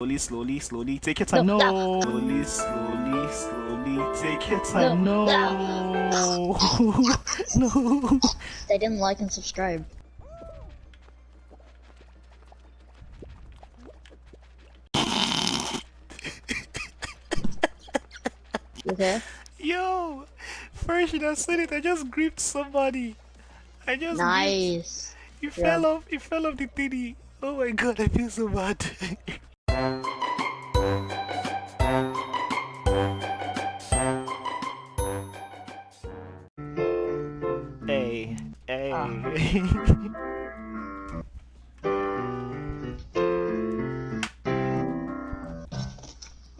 Slowly, slowly, slowly. Take your time. No. No, Slowly, slowly, slowly. Take your time. No. No, No. They didn't like and subscribe. Okay? Yo, first you not said it. I just gripped somebody. I just gripped- Nice. He Yeah. fell off. He fell off the titty. Oh my god, I feel so bad. hey, hey. Ah.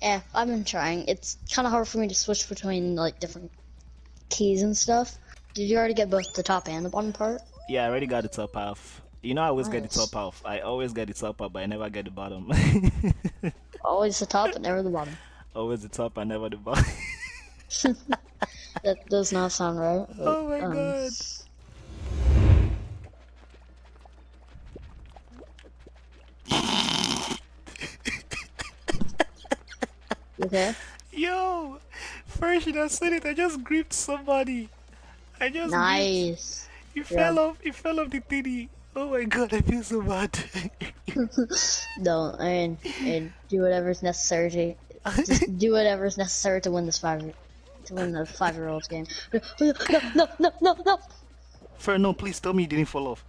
Yeah, I've been trying. It's kind of hard for me to switch between like different keys and stuff. Did you already get both the top and the bottom part? yeah, I already got the top half. You know, I always get the top half. I always get the top half, but I never get the bottom. Always the top and never the bottom. always the top, and never the bottom. That does not sound right. but, oh my um, god. okay? Yo, first you not said it. I just gripped somebody. I just gripped- Nice. He Yeah. fell off. He fell off the titty. Oh my god, I feel so bad. No, I mean, and do whatever's necessary to just do whatever's necessary to win this five to win the five year olds game. No, no, no, no, no. Fer, no, please tell me you didn't fall off.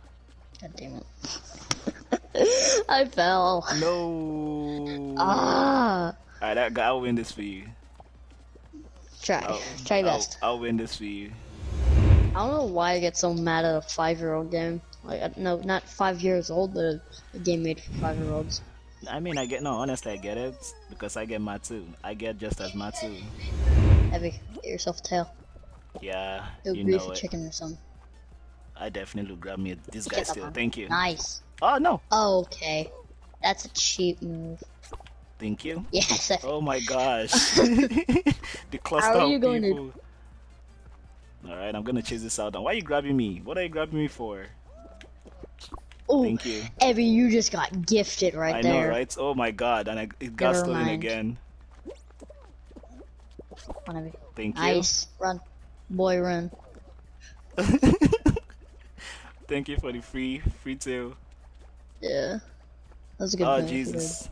God damn it. I fell. No. Ah. Alright, that I'll win this for you. Try. I'll, Try your I'll- best. I'll, win this for you. I don't know why I get so mad at a five year old game. Like, uh, no, not five years old, but a, game made for five year olds. I mean, I get no. Honestly, I get it because I get mad too. I get just as mad too. Heavy. Get yourself a tail. Yeah, Go you know a it. chicken or something. I definitely will grab me this guy still. one. Thank you. Nice. Oh no, Oh, okay. That's a cheap move. thank you. Yes. Oh my gosh. the cluster How are you of going to- Alright, I'm gonna chase this out. Now, why are you grabbing me? What are you grabbing me for? Oh, Thank you. Evie, you just got gifted right I there. I know, right? Oh my god, and I, it got Never stolen mind. again. Come on, Evie. Thank you. Nice. Run. Boy, run. Thank you for the free free tail. Yeah. That was a good Oh did. Jesus.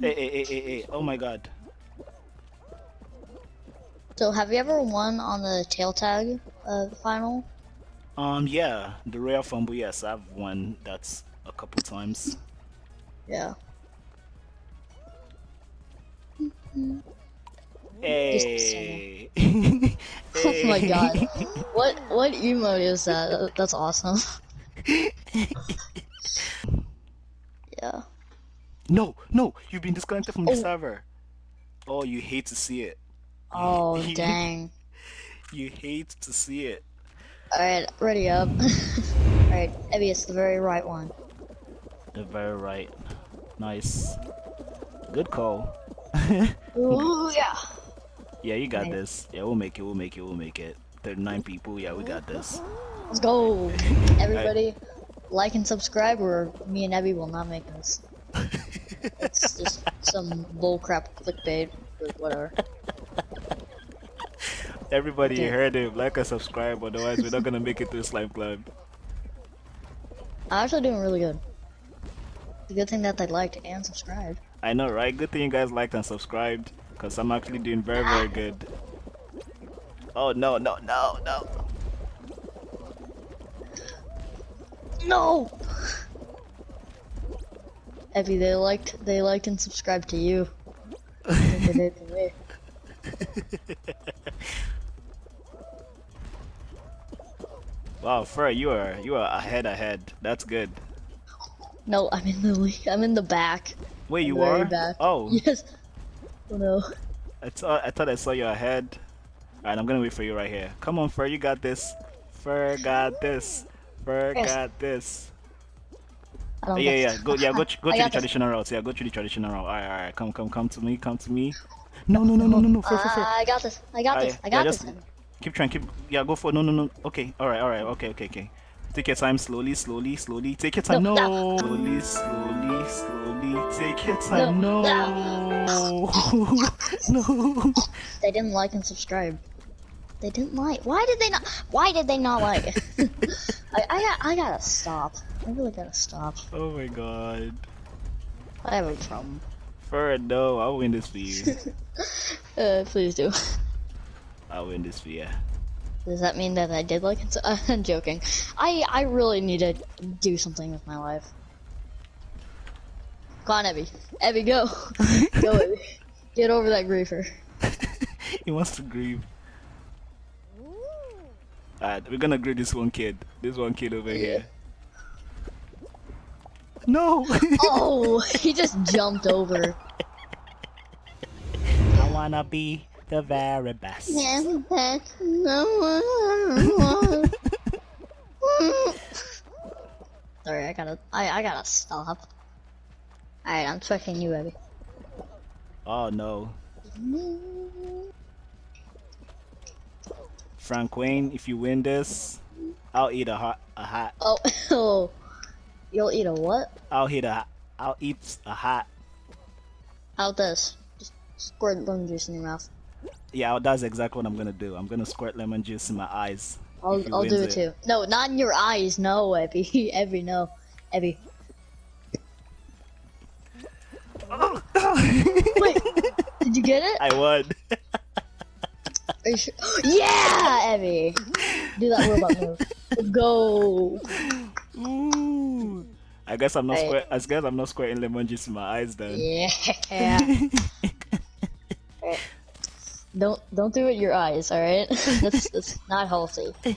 Hey, hey, hey, hey, hey, oh my god. So, have you ever won on the tail tag uh, final? Um, yeah, the Royal Fumble, yes, I've won that a couple times. Yeah. Hey. Oh my god. What what emote is that? That- That's awesome. yeah. No, no, you've been disconnected from the Oh. server. Oh, you hate to see it. Oh dang. You hate to see it. Alright, ready up. Alright, Evie, it's the very right one. The very right. Nice. Good call. Ooh yeah. Yeah, you got Nice. this. Yeah, we'll make it. We'll make it. We'll make it. 39 people. Yeah, we got this. Let's go. Everybody like and subscribe or me and Evie will not make this. It's just some bullcrap clickbait, but whatever. Everybody heard him. Like and subscribe. Otherwise, we're not gonna make it to Slime Climb. I'm actually doing really good. It's a good thing that they liked and subscribed. I know, right? Good thing you guys liked and subscribed. Cause I'm actually doing very, very good. Oh no, no, no, no. No. Evie, they liked they liked and subscribed to you. They did it to me. Wow, Fur, you are you are ahead, ahead. That's good. No, I'm in the I'm in the back. Wait, you are? back. Oh, Yes. Oh no. I thought I thought I saw you ahead. Alright, I'm gonna wait for you right here. Come on, Fur, you got this. Fur got this. Fur got this. I oh, yeah, yeah, go, yeah, go, go to the traditional route. Yeah, go to the traditional route. Alright, alright, come, come, come to me, come to me. No, no, no, no, no, no, Fur, Fur, Fur. Ah, I got this. I got this. I got this. Keep trying, keep, yeah, go for, no, no, no. Okay, alright, alright, okay, okay, okay. Take your time slowly, slowly, slowly. Take your time. No, No. no. Slowly, slowly, slowly. Take your time. No, No. No. They didn't like and subscribe. They didn't like. Why did they not? Why did they not like? I, I got. I gotta stop. I really gotta stop. Oh my god. I have a problem. Fur, no. I'll win this for you. Uh, please do. I'll win this for you. Does that mean that I did like it? I'm joking. I I really need to do something with my life. Come on, Evie. Evie, go. go, Evie. Get over that griefer. he wants to grieve. Alright, we're gonna grieve this one kid. This one kid over here. No! Oh, he just jumped over. I wanna be the very best. Sorry, I gotta, I, I gotta stop. Alright, I'm trusting you, Evie. Oh no. Frank Wayne, if you win this, I'll eat a hot a hat. Oh, oh, you'll eat a what? I'll hit a I'll eat a hat. How this? Just squirt lemon juice in your mouth. Yeah, that's exactly what I'm gonna do. I'm gonna squirt lemon juice in my eyes. I'll, I'll do wins it too. No, not in your eyes. No, Evie. Evie, no. Evie. Oh. Wait, did you get it? I won. Are you sure? Yeah, Evie. Do that robot move. Let's go. Ooh. I guess I'm not Hey. squirt. I guess I'm not squirting lemon juice in my eyes then. Yeah. Don't don't do it your eyes, all right? that's that's not healthy.